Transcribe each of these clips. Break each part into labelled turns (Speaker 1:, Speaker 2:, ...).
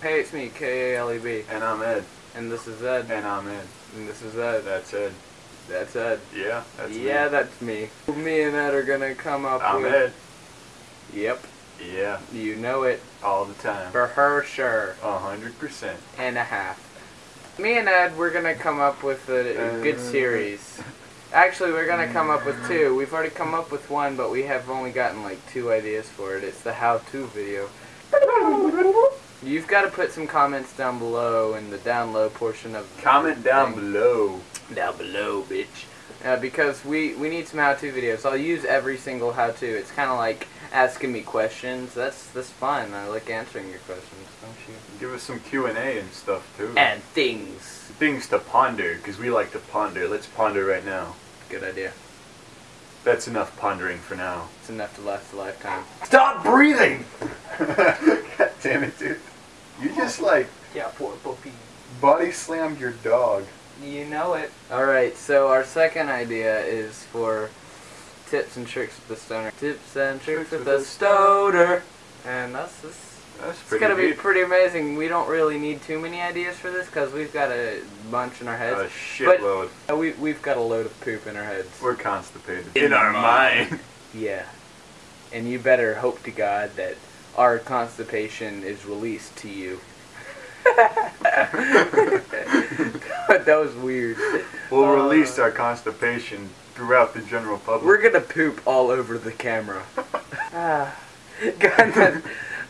Speaker 1: Hey, it's me, K-A-L-E-B.
Speaker 2: And I'm Ed.
Speaker 1: And this is Ed.
Speaker 2: And I'm Ed.
Speaker 1: And this is Ed.
Speaker 2: That's Ed.
Speaker 1: That's Ed.
Speaker 2: Yeah, that's
Speaker 1: yeah,
Speaker 2: me.
Speaker 1: that's me. Me and Ed are gonna come up
Speaker 2: I'm
Speaker 1: with...
Speaker 2: Ed.
Speaker 1: Yep.
Speaker 2: Yeah,
Speaker 1: You know it.
Speaker 2: all the time.
Speaker 1: For her, sure.
Speaker 2: A hundred percent.
Speaker 1: And a half. Me and Ed, we're gonna come up with a, a good
Speaker 2: Uh.
Speaker 1: series. Actually, we're gonna come up with two. We've already come up with one, but we have only gotten like two ideas for it. It's the how-to video. You've got to put some comments down below in the down low portion of the
Speaker 2: Comment down
Speaker 1: thing.
Speaker 2: below.
Speaker 1: Down below, bitch. Uh, because we, we need some how-to videos. I'll use every single how-to. It's kind of like asking me questions. That's that's fun. I like answering your questions, don't you?
Speaker 2: Give us some Q and A and stuff too.
Speaker 1: And things.
Speaker 2: Things to ponder, because we like to ponder. Let's ponder right now.
Speaker 1: Good idea.
Speaker 2: That's enough pondering for now.
Speaker 1: It's enough to last a lifetime.
Speaker 2: Stop breathing! God damn it, dude. You just like
Speaker 1: Yeah, poor puppy.
Speaker 2: body slammed your dog.
Speaker 1: You know it. Alright, so our second idea is for tips and tricks with the stoner. Tips and tricks with the stoner. And that's just
Speaker 2: That's
Speaker 1: It's
Speaker 2: pretty
Speaker 1: gonna be pretty amazing. We don't really need too many ideas for this because we've got a bunch in our heads.
Speaker 2: A
Speaker 1: heads.
Speaker 2: shitload.
Speaker 1: Uh, we we've got a load of poop in our heads.
Speaker 2: We're constipated.
Speaker 1: In our mind. Yeah, and you better hope to God that our constipation is released to you. that was weird.
Speaker 2: We'll
Speaker 1: Uh,
Speaker 2: release our constipation throughout the general public.
Speaker 1: We're gonna poop all over the camera. ah, God,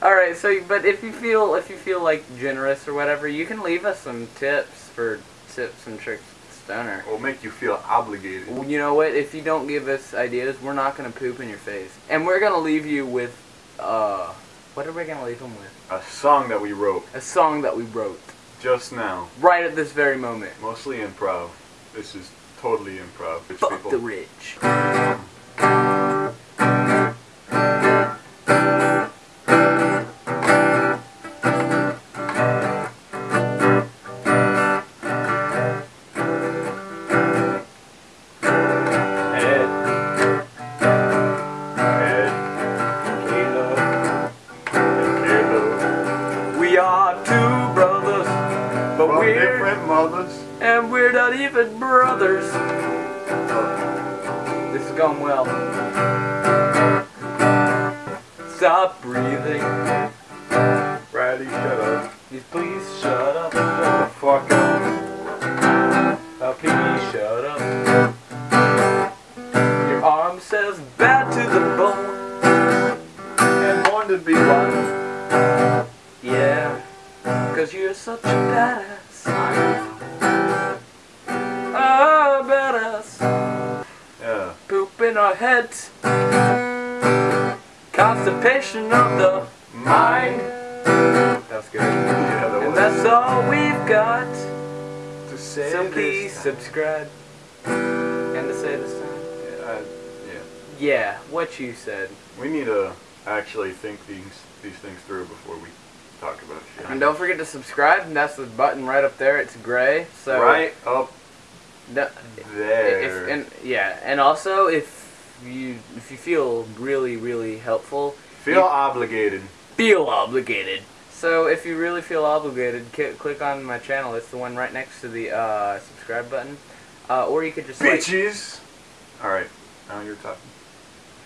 Speaker 1: all right. So, but if you feel if you feel like generous or whatever, you can leave us some tips for tips and tricks with stoner.
Speaker 2: Will make you feel obligated.
Speaker 1: Well, You know what? If you don't give us ideas, we're not gonna poop in your face, and we're gonna leave you with uh, what are we gonna leave them with?
Speaker 2: A song that we wrote
Speaker 1: A song that we wrote
Speaker 2: just now.
Speaker 1: right at this very moment.
Speaker 2: Mostly improv. This is totally improv.
Speaker 1: Fuck
Speaker 2: people.
Speaker 1: the rich.
Speaker 2: From
Speaker 1: we're
Speaker 2: different mothers.
Speaker 1: and we're not even brothers. This is going well. Stop breathing.
Speaker 2: Riley, shut up.
Speaker 1: Please, please shut up.
Speaker 2: Shut the fuck up.
Speaker 1: Uh, please shut up. Your arm says bad to the bone.
Speaker 2: And born to be one.
Speaker 1: Yeah, cause you're such a badass. Ah, badass.
Speaker 2: Yeah.
Speaker 1: Poop in our heads. Constipation of the mind. That's good.
Speaker 2: Yeah, that
Speaker 1: And that's all we've got.
Speaker 2: to say
Speaker 1: So please
Speaker 2: time.
Speaker 1: subscribe. And to say this time.
Speaker 2: Yeah, I- yeah.
Speaker 1: Yeah, what you said.
Speaker 2: We need to actually think these these things through before we talk about shit.
Speaker 1: And don't forget to subscribe. And that's the button right up there. It's gray. So
Speaker 2: right up
Speaker 1: No,
Speaker 2: there.
Speaker 1: If, and yeah, and also if you if you feel really really helpful,
Speaker 2: Feel obligated.
Speaker 1: feel obligated. So if you really feel obligated, click on my channel. It's the one right next to the uh, subscribe button. Uh, or you could just like
Speaker 2: Bitches. All right. Now you're talking.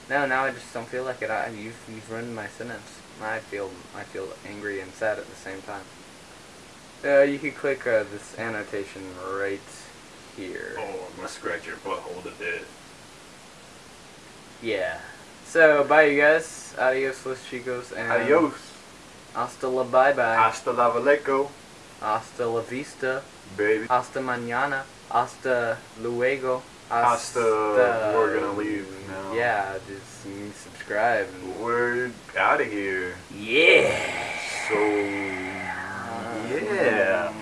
Speaker 1: no, now I just don't feel like it. I, you've you've ruined my sentence. I feel I feel angry and sad at the same time. Uh, you could click uh, this annotation right here.
Speaker 2: Oh, I'm gonna scratch your butthole to death.
Speaker 1: Yeah. So bye you guys. Adios los chicos and
Speaker 2: Adios.
Speaker 1: Hasta la bye bye.
Speaker 2: Hasta la valeco,
Speaker 1: Hasta la vista.
Speaker 2: baby.
Speaker 1: Hasta mañana. Hasta luego.
Speaker 2: Hasta. We're gonna leave now.
Speaker 1: Yeah, just subscribe. and-
Speaker 2: We're out of here.
Speaker 1: Yeah.
Speaker 2: So. Uh, yeah.